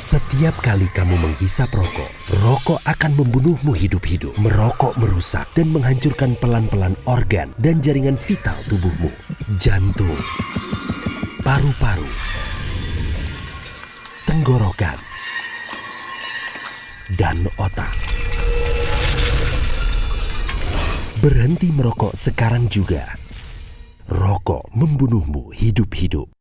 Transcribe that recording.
Setiap kali kamu menghisap rokok, rokok akan membunuhmu hidup-hidup. Merokok merusak dan menghancurkan pelan-pelan organ dan jaringan vital tubuhmu. Jantung, paru-paru, tenggorokan, dan otak. Berhenti merokok sekarang juga. Rokok membunuhmu hidup-hidup.